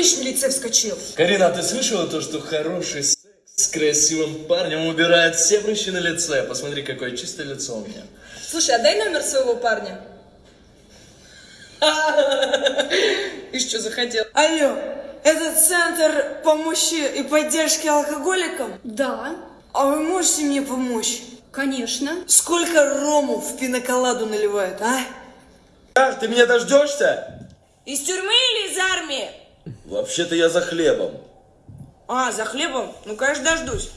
прыщ на лице вскочил. Карина, а ты слышала то, что хороший секс с красивым парнем убирает все прыщи на лице? Посмотри, какое чистое лицо у меня. Слушай, а дай номер своего парня. И что захотел? Алло, это центр помощи и поддержки алкоголикам? Да, А вы можете мне помочь? конечно. Сколько рому в пиноколаду наливают, а? Как, ты меня дождешься? Из тюрьмы или из армии? Вообще-то я за хлебом. А, за хлебом? Ну, конечно, дождусь.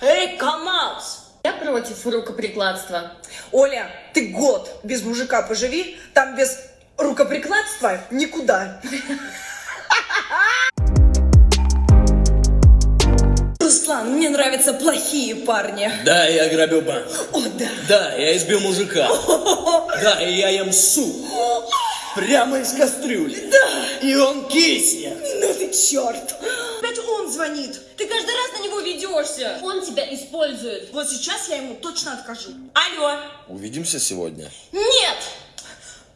Эй, КамАЗ! Я против рукоприкладства. Оля, ты год без мужика поживи, там без рукоприкладства никуда. Руслан, мне нравятся плохие парни. Да, я грабил банк. О, да. Да, я избил мужика. Да, и я ем суп. Прямо из кастрюли. Да. И он киснет. Ну ты черт. Опять он звонит. Ты каждый раз на него ведешься. Он тебя использует. Вот сейчас я ему точно откажу. Алло. Увидимся сегодня. Нет.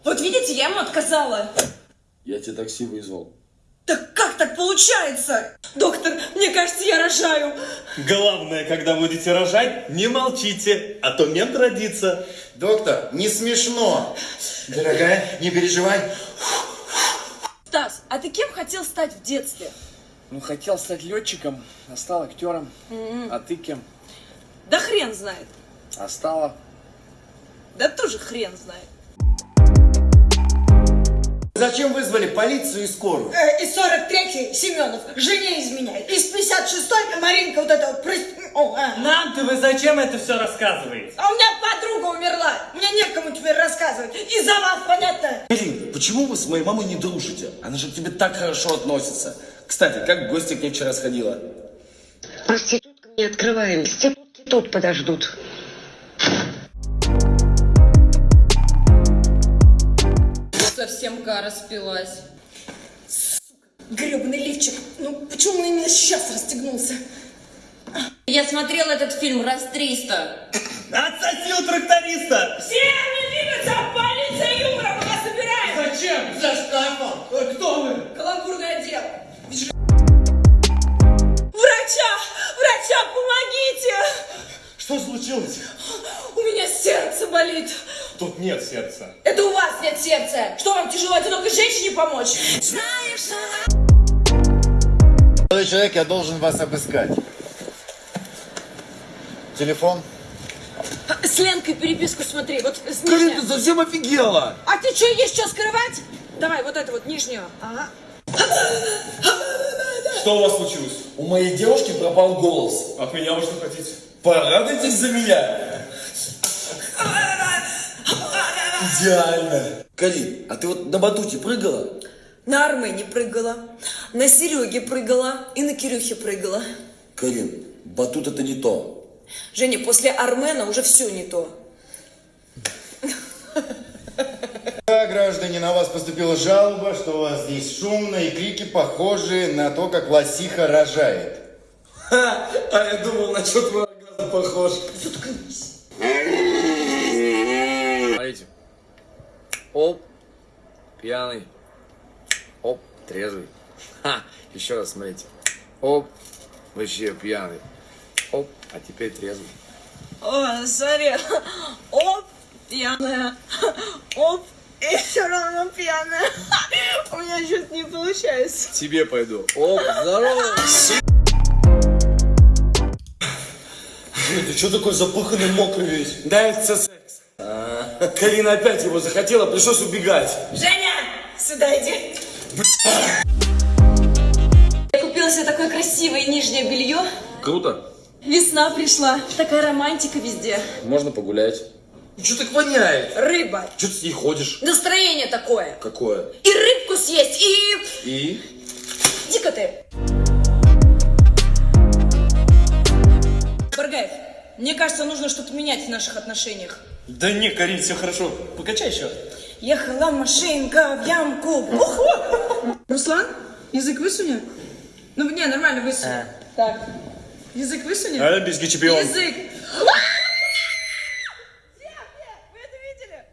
Вот видите, я ему отказала. Я тебе такси вызвал. Так как так получается? Доктор, мне кажется, я рожаю. Главное, когда будете рожать, не молчите, а то мент родится. Доктор, не смешно. Дорогая, не переживай. Стас, а ты кем хотел стать в детстве? Ну, хотел стать летчиком, а стал актером. А ты кем? Да хрен знает. А стала? Да тоже хрен знает. Зачем вызвали полицию и скорую? Э, из 43-й Семенов жене изменяет. Из 56-й Маринка вот эта... О, а. Нам-то вы зачем это все рассказываете? А у меня подруга умерла. Мне некому теперь рассказывать. Из-за вас, понятно? Ирин, почему вы с моей мамой не дружите? Она же к тебе так хорошо относится. Кстати, как в гости к ней вчера сходила? Проституткам не открываем. Проститутки тут подождут. Совсем гара спилась. Гребаный лифчик. Ну, почему он именно сейчас расстегнулся? Я смотрела этот фильм раз 300. Отсоси у тракториста! Все не двигаться! Полиция юмора! Мы вас собираем! Зачем? За шкафом! Э, Кто вы? Каламбурный отдел. Врача! Врача, помогите! Что случилось? У меня сердце болит. Тут нет сердца. Это у вас нет сердца. Что вам тяжело одинокой женщине помочь? Молодой человек, я должен вас обыскать. Телефон? С Ленкой переписку смотри. Вот с Карин, нижней. ты совсем офигела! А ты что, есть что скрывать? Давай вот эту вот нижнюю. Ага. Что у вас случилось? У моей девушки пропал голос. От меня вы что хотите? Порадуйтесь за меня. Идеально. Карин, а ты вот на батуте прыгала? На Армене прыгала, на Сереге прыгала и на Кирюхе прыгала. Карин, батут это не то. Женя, после Армена уже все не то. Да, граждане, на вас поступила жалоба, что у вас здесь шумно и крики похожи на то, как лосиха рожает. Ха, а я думал, на что твой оргазм похож. Смотрите. Оп, пьяный. Оп, трезвый. Ха, еще раз смотрите. Оп, вообще пьяный. Оп, а теперь трезвый. О, смотри. Оп, пьяная. Оп, и все равно пьяная. У меня что-то не получается. Тебе пойду. Оп, здорово. Ты что такой запыханный, мокрый весь? Да, это. Карина опять его захотела, пришлось убегать. Женя, сюда иди. Я купила себе такое красивое нижнее белье. Круто. Весна пришла. Такая романтика везде. Можно погулять. Ну что так воняет? Рыба. Что ты с ней ходишь? Настроение такое. Какое? И рыбку съесть, и... И? Иди-ка ты. Баргаев, мне кажется, нужно что-то менять в наших отношениях. Да не, Карин, все хорошо. Покачай еще. Ехала машинка в ямку. Руслан, язык высуни. Ну, не, нормально высуни. Так. Язык высуни. Олимпийский чемпион. Язык.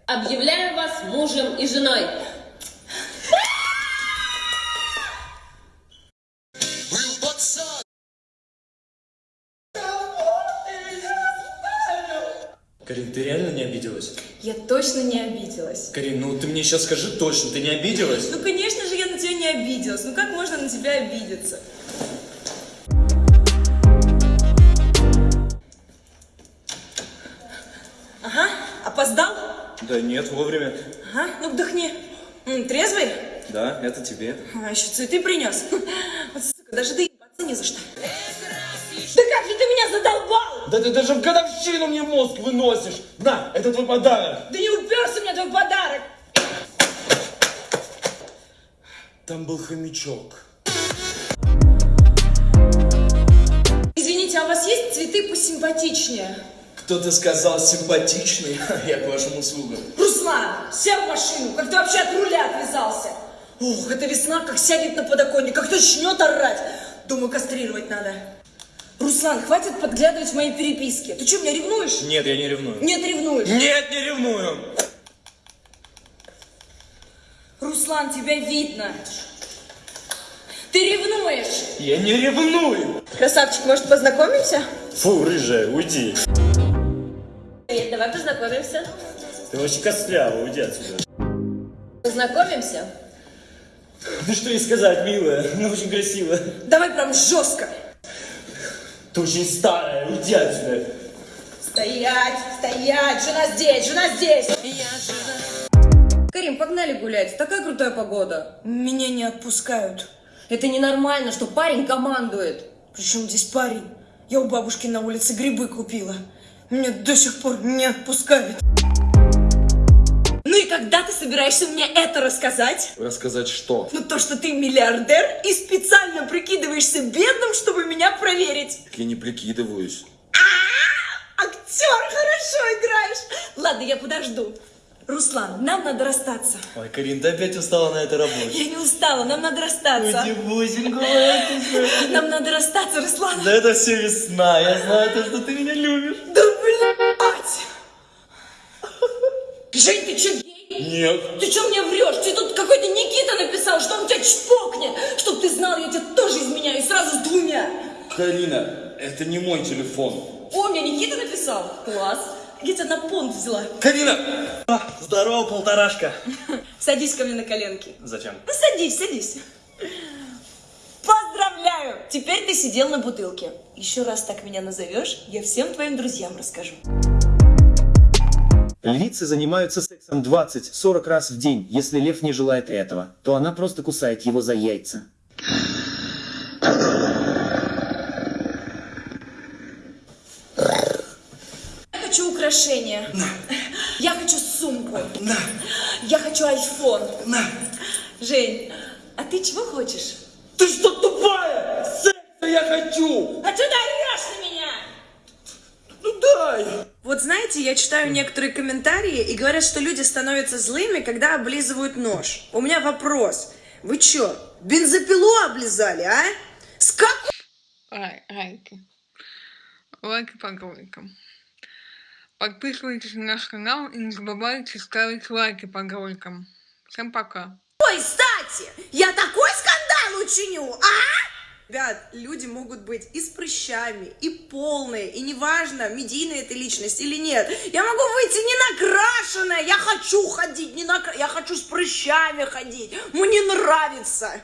Объявляю вас мужем и женой. Карин, ты реально не обиделась? Я точно не обиделась. Карин, ну ты мне сейчас скажи точно, ты не обиделась? Ну, конечно же, я на тебя не обиделась. Ну, как можно на тебя обидеться? Ага, опоздал? Да нет, вовремя. Ага, ну вдохни. Трезвый? Да, это тебе. А, еще цветы принес. Вот, сука, даже доебаться не за что. Да как же ты меня задолбал! Да ты даже в годовщину мне мозг выносишь. На, это твой подарок. Да не уперся мне твой подарок! Там был хомячок. Извините, а у вас есть цветы посимпатичнее? Кто-то сказал симпатичный, я к вашим услугам. Руслан, сел в машину, как ты вообще от руля отвязался? Ух, эта весна как сядет на подоконник, как начнет орать. Думаю, кастрировать надо. Руслан, хватит подглядывать в мои переписки. Ты что, меня ревнуешь? Нет, я не ревную. Нет, ревнуешь. Нет, не ревную. Руслан, тебя видно. Ты ревнуешь. Я не ревную. Красавчик, может, познакомимся? Фу, рыжая, уйди. Привет, давай познакомимся. Ты вообще костлявая, уйди отсюда. Познакомимся? Ну что ей сказать, милая, ну очень красиво. Давай прям жестко. Ты очень старая, уйди отсюда. Стоять, стоять, жена здесь, жена здесь. Карим, погнали гулять. Такая крутая погода. Меня не отпускают. Это ненормально, что парень командует. Причем здесь парень? Я у бабушки на улице грибы купила. Меня до сих пор не отпускают. Ну и когда ты собираешься мне это рассказать? Рассказать что? Ну то, что ты миллиардер и специально прикидываешься бедным, чтобы меня проверить. Так я не прикидываюсь. Актер, хорошо играешь. Ладно, я подожду. Руслан, нам надо расстаться. Ой, Карин, ты опять устала на этой работе. Я не устала, нам надо расстаться. Уйди, что? Нам надо расстаться, Руслан. Да это все весна, я знаю то, что ты меня любишь. Да блядь! Жень, ты че гей? Нет. Ты что мне врешь? Ты тут какой-то Никита написал, что он тебя чпокнет. Чтоб ты знал, я тебя тоже изменяю, сразу с двумя. Карина, это не мой телефон. О, мне Никита написал. Класс. Я тебя на понт взяла. Карина! Здорово, полторашка. Садись ко мне на коленки. Зачем? Ну, садись, садись. Поздравляю! Теперь ты сидел на бутылке. Еще раз так меня назовешь, я всем твоим друзьям расскажу. Львицы занимаются сексом 20-40 раз в день. Если лев не желает этого, то она просто кусает его за яйца. Я хочу украшения. Я хочу сумку. Я хочу айфон. Жень, а ты чего хочешь? Ты что, тупая? Секса я хочу! А ты орешь на меня? Дай! Вот знаете, я читаю некоторые комментарии и говорят, что люди становятся злыми, когда облизывают нож. У меня вопрос. Вы чё, бензопилу облизали, а? С какой лайки. Лайки по роликам. Подписывайтесь на наш канал и не забывайте ставить лайки по роликам. Всем пока. стати я такой скандал учиню, а? Ребят, люди могут быть и с прыщами, и полные, и неважно, медийная это личность или нет. Я могу выйти не накрашенная, я хочу ходить, не накра... я хочу с прыщами ходить, мне нравится.